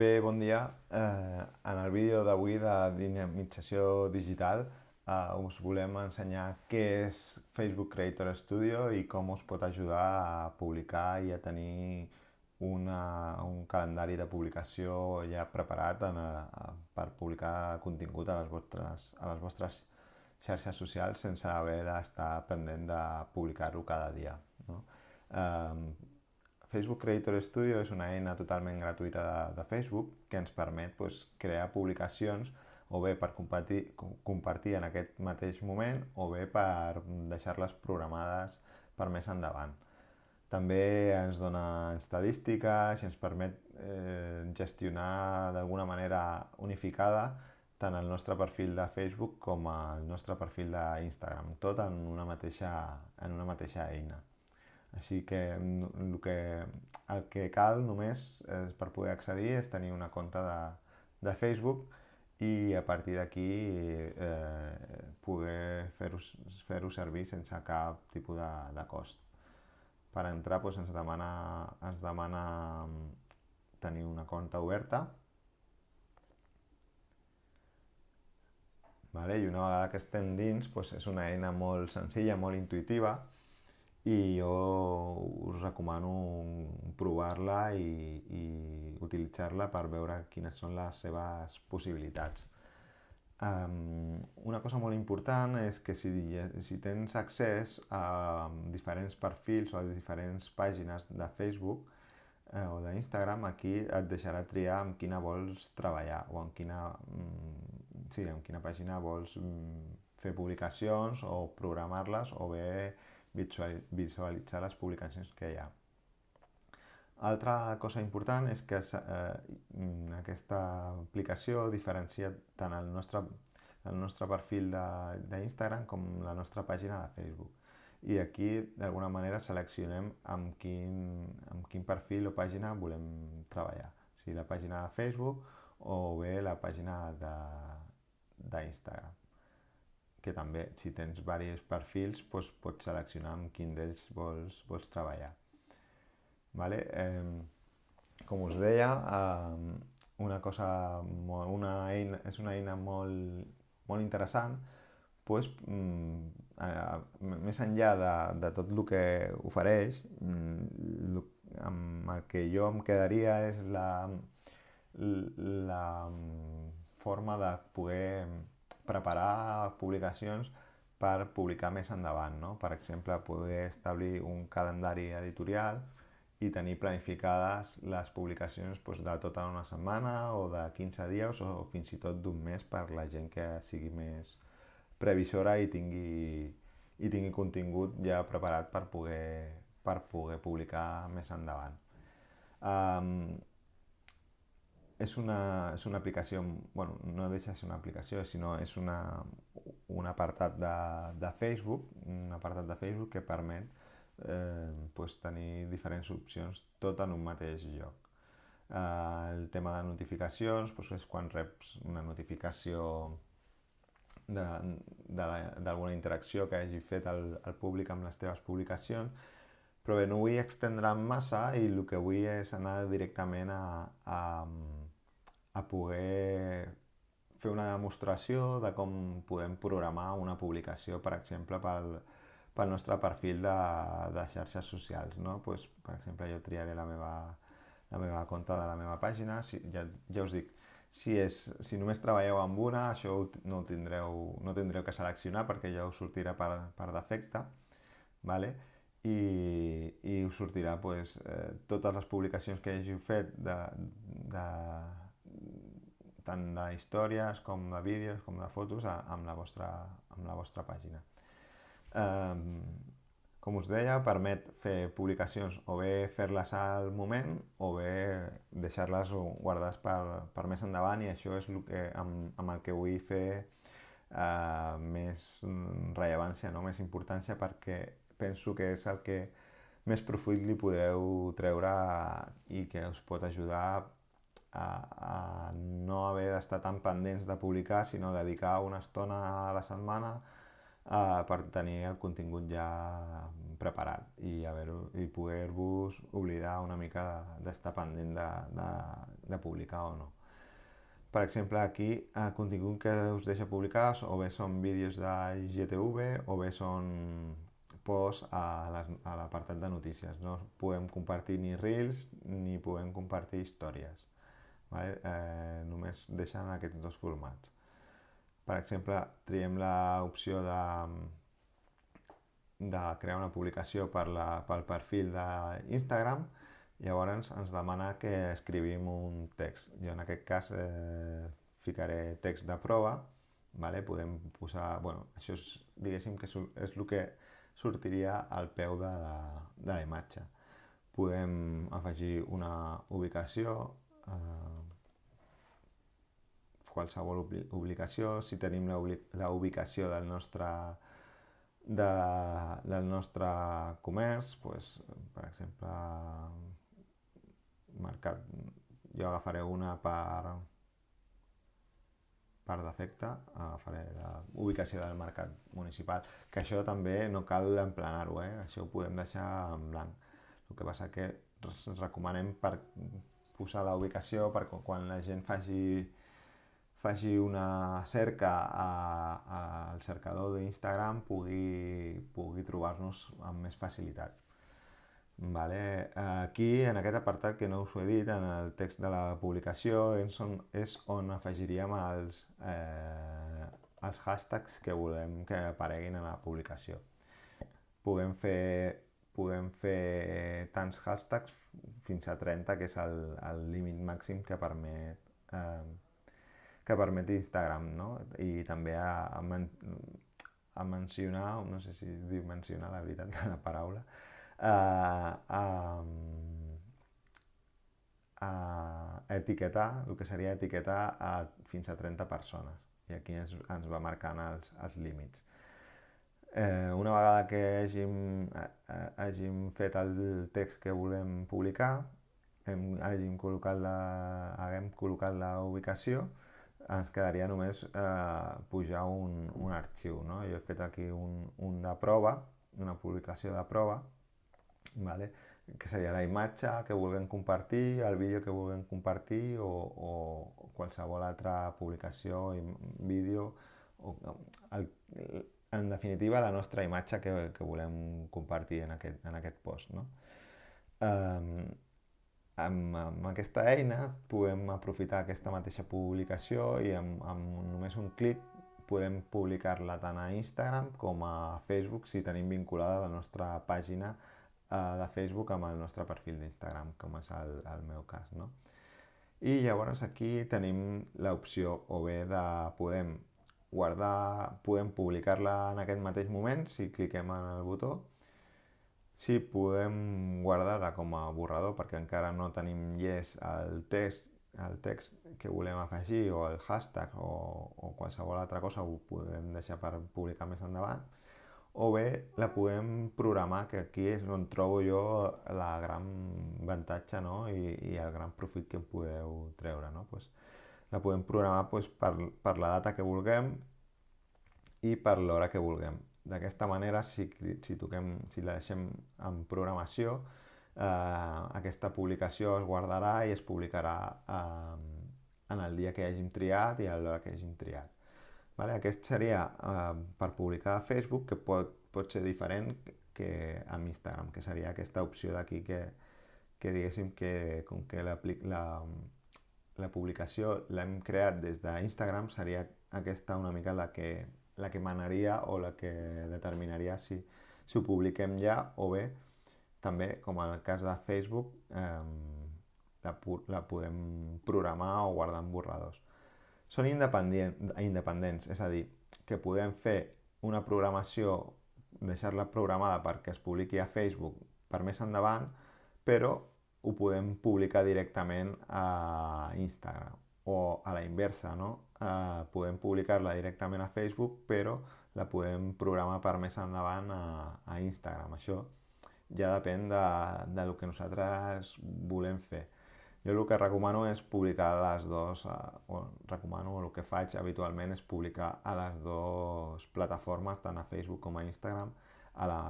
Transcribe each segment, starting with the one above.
Bé, bon dia. Eh, en el vídeo d'avui de dinamització digital eh, us volem ensenyar què és Facebook Creator Studio i com us pot ajudar a publicar i a tenir una, un calendari de publicació ja preparat en, a, per publicar contingut a les, vostres, a les vostres xarxes socials sense haver d'estar pendent de publicar-ho cada dia. No? Eh, Facebook Creator Studio és una eina totalment gratuïta de, de Facebook que ens permet pues, crear publicacions o bé per compartir, compartir en aquest mateix moment o bé per deixar-les programades per més endavant. També ens dona estadístiques i ens permet eh, gestionar d'alguna manera unificada tant el nostre perfil de Facebook com el nostre perfil d'Instagram, tot en una mateixa, en una mateixa eina. Així que el que, el que cal només és, per poder accedir és tenir una compte de, de Facebook i a partir d'aquí eh, poder fer-ho fer, servir sense cap tipus de, de cost. Per entrar doncs, ens, demana, ens demana tenir una compte oberta vale? i una vegada que estem dins doncs és una eina molt senzilla, molt intuitiva i jo us recomano provar-la i, i utilitzar-la per veure quines són les seves possibilitats. Um, una cosa molt important és que si, si tens accés a diferents perfils o a diferents pàgines de Facebook eh, o d'Instagram, aquí et deixarà triar amb quina vols treballar o en quina, mm, sí, en quina pàgina vols mm, fer publicacions o programar-les o bé visualitzar les publicacions que hi ha. Altra cosa important és que eh, aquesta aplicació diferencia tant el nostre, el nostre perfil d'Instagram com la nostra pàgina de Facebook. I aquí, d'alguna manera, seleccionem amb quin, amb quin perfil o pàgina volem treballar. Si la pàgina de Facebook o bé la pàgina d'Instagram que també, si tens diversos perfils, doncs pots seleccionar amb quin d'ells vols, vols treballar. Vale? Eh, com us deia, eh, una cosa, molt, una eina, és una eina molt, molt interessant, doncs, eh, més enllà de, de tot el que ofereix, mm, amb el que jo em quedaria és la, la forma de poder preparar publicacions per publicar més endavant. No? Per exemple, poder establir un calendari editorial i tenir planificades les publicacions doncs, de tota una setmana o de 15 dies o fins i tot d'un mes per la gent que sigui més previsora i tingui, i tingui contingut ja preparat per poder, per poder publicar més endavant. Um, és una, és una aplicació, bueno, no deixa de ser una aplicació, sinó és una, un apartat de, de Facebook, un apartat de Facebook que permet eh, pues, tenir diferents opcions tot en un mateix lloc. Eh, el tema de notificacions pues, és quan reps una notificació d'alguna interacció que hagi fet el, el públic amb les teves publicacions, però bé, no vull extendre'm massa i el que vull és anar directament a, a, a poder fer una demostració de com podem programar una publicació, per exemple, pel, pel nostre perfil de, de xarxes socials. No? Pues, per exemple, jo triaré la meva, la meva compte de la meva pàgina, si, ja, ja us dic, si, és, si només treballeu amb una, això no tindreu, no tindreu que seleccionar perquè ja us sortirà per, per defecte, vale? I, i us sortirà pues, eh, totes les publicacions que hàgiu fet de, de, tant de històries com de vídeos com de fotos amb la vostra, amb la vostra pàgina. Um, com us deia, permet fer publicacions o bé fer-les al moment o bé deixar-les guardades per, per més endavant i això és el que, amb, amb el que vull fer uh, més rellevància, no? més importància perquè penso que és el que més profit li podreu treure i que us pot ajudar a, a no haver d'estar tan pendents de publicar, sinó dedicar una estona a la setmana uh, per tenir el contingut ja preparat i, i poder-vos oblidar una mica d'estar pendent de, de, de publicar o no. Per exemple, aquí el eh, contingut que us deixa publicar o bé són vídeos de GTV o bé són posts a l'apartat de notícies. No podem compartir ni reels ni podem compartir històries. Vale? Eh, només deixen aquests dos formats. Per exemple, triem l'opció de, de crear una publicació per la, pel perfil d'Instagram Llavors ens demana que escrivim un text. Jo en aquest cas eh, ficaré text de prova, vale? podem posar... Bueno, això és, diguéssim que és el que sortiria al peu de la, de la imatge. Podem afegir una ubicació, eh, qualsevol ubicació, si tenim la, ubicació del nostre, de, del nostre comerç, pues, per exemple, mercat, jo agafaré una per, per defecte, agafaré la ubicació del mercat municipal, que això també no cal emplenar-ho, eh? això ho podem deixar en blanc. El que passa que recomanem per posar la ubicació perquè quan la gent faci, faci una cerca a, a, al cercador d'Instagram pugui, pugui trobar-nos amb més facilitat. Vale. Aquí, en aquest apartat que no us ho he dit, en el text de la publicació, és on, és on afegiríem els, eh, els hashtags que volem que apareguin en la publicació. Puguem fer, puguem fer tants hashtags fins a 30, que és el, el límit màxim que permet, eh, que permet Instagram, no? I també a, a, men a mencionar, no sé si diu mencionar la veritat de la paraula, a, a, a etiquetar, el que seria etiquetar a fins a 30 persones. I aquí ens, ens va marcant els, els límits. Eh, una vegada que hàgim, hàgim fet el text que volem publicar, hem, hàgim col·locat la, haguem col·locat la ubicació, ens quedaria només eh, pujar un, un arxiu. No? Jo he fet aquí un, un de prova, una publicació de prova, vale? que seria la imatge que vulguem compartir, el vídeo que vulguem compartir o, o qualsevol altra publicació, vídeo, o, el, en definitiva la nostra imatge que, que volem compartir en aquest, en aquest post. No? Um, amb, amb aquesta eina podem aprofitar aquesta mateixa publicació i amb, amb només un clic podem publicar-la tant a Instagram com a Facebook si tenim vinculada la nostra pàgina eh, de Facebook amb el nostre perfil d'Instagram, com és el, el meu cas. No? I llavors aquí tenim l'opció o bé de podem guardar, podem publicar-la en aquest mateix moment si cliquem en el botó, si podem guardar-la com a borrador perquè encara no tenim llest el text, el text que volem afegir o el hashtag o, o qualsevol altra cosa ho podem deixar per publicar més endavant o bé la podem programar, que aquí és on trobo jo la gran avantatge no? I, i el gran profit que podeu treure. No? Pues, la podem programar pues, per, per la data que vulguem i per l'hora que vulguem. D'aquesta manera, si, si, toquem, si la deixem en programació, eh, aquesta publicació es guardarà i es publicarà eh, en el dia que hàgim triat i a l'hora que hàgim triat. Vale? Aquest seria eh, per publicar a Facebook, que pot, pot ser diferent que amb Instagram, que seria aquesta opció d'aquí que, que diguéssim que com que la, la, la publicació l'hem creat des d'Instagram, seria aquesta una mica la que, la que manaria o la que determinaria si, si ho publiquem ja o bé també, com en el cas de Facebook, eh, la, la podem programar o guardar en borradors. Són independents, és a dir, que podem fer una programació, deixar-la programada perquè es publiqui a Facebook per més endavant, però ho podem publicar directament a Instagram o a la inversa, no? Eh, podem publicar-la directament a Facebook, però la podem programar per més endavant a, a Instagram. Això ja depèn de, de lo que nosaltres volem fer. Jo el que recomano és publicar les dues, o recomano, el que faig habitualment és publicar a les dues plataformes, tant a Facebook com a Instagram, a la,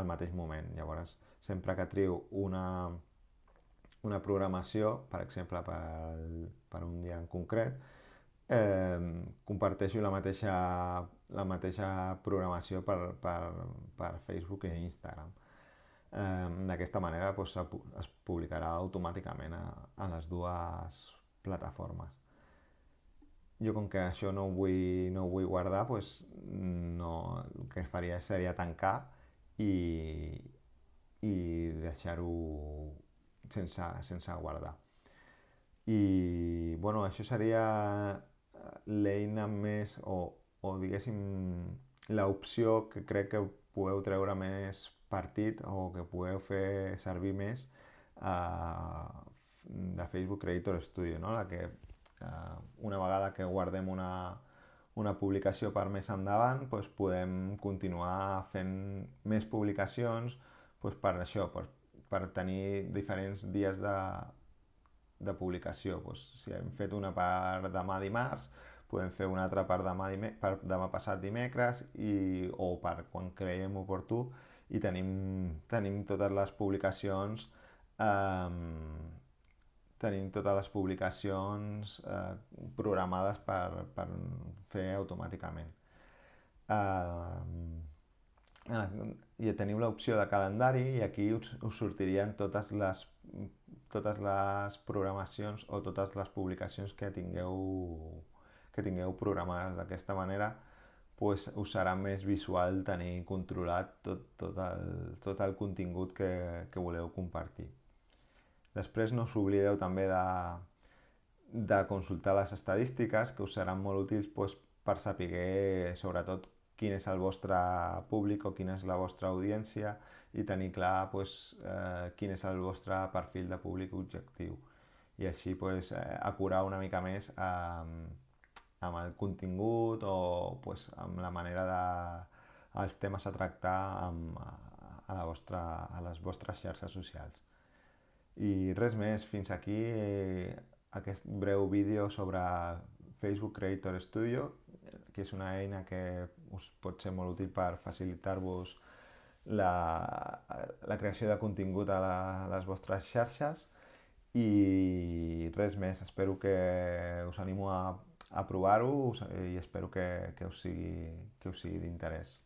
al mateix moment. Llavors, sempre que trio una, una programació, per exemple, per, per un dia en concret, eh, comparteixo la mateixa, la mateixa programació per, per, per Facebook i Instagram. Eh, D'aquesta manera doncs, es publicarà automàticament a, a les dues plataformes. Jo com que això no ho vull, no ho vull guardar, doncs no, el que faria seria tancar i, i deixar-ho sense, sense guardar. I bueno, això seria l'eina més o, o diguéssim l'opció que crec que podeu treure més partit o que podeu fer servir més uh, de Facebook Creator Studio, no? la que uh, una vegada que guardem una, una publicació per més endavant, doncs podem continuar fent més publicacions doncs per això, per, per tenir diferents dies de, de publicació. Doncs, si hem fet una per demà dimarts, podem fer una altra per demà, per demà passat dimecres i, o per quan creiem oportú i tenim, tenim totes les publicacions eh, tenim totes les publicacions eh, programades per, per fer automàticament. Eh, i tenim l'opció de calendari i aquí us, us sortirien totes les, totes les programacions o totes les publicacions que tingueu que tingueu programades d'aquesta manera pues, us serà més visual tenir controlat tot, tot, el, tot el contingut que, que voleu compartir. Després no us oblideu també de, de consultar les estadístiques que us seran molt útils pues, per saber sobretot quin és el vostre públic o quina és la vostra audiència i tenir clar pues, eh, quin és el vostre perfil de públic objectiu i així pues, eh, acurar una mica més eh, amb el contingut o pues, amb la manera de els temes a tractar amb, a, la vostra, a les vostres xarxes socials. I res més, fins aquí eh, aquest breu vídeo sobre Facebook Creator Studio, que és una eina que us pot ser molt útil per facilitar-vos la, la creació de contingut a, la, a les vostres xarxes i res més, espero que us animo a a provar-ho i espero que, que us sigui, que us sigui d'interès.